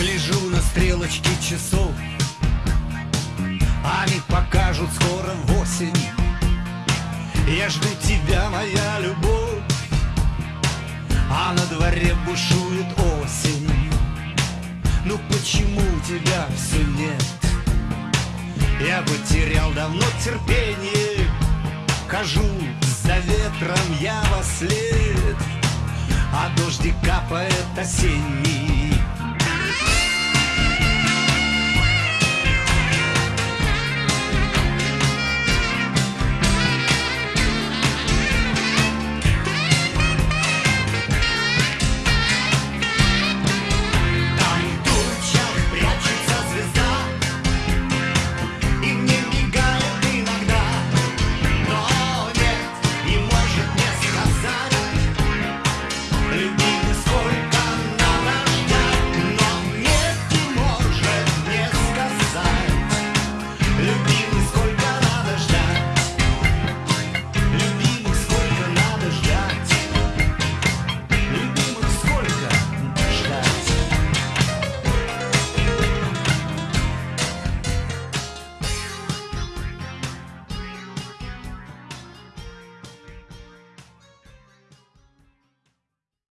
Гляжу на стрелочки часов. Они покажут скоро восемь Я жду тебя, моя любовь. А на дворе бушует осень. Ну почему тебя все нет? Я потерял давно терпение. Хожу за ветром я во след. А дождик капает осенний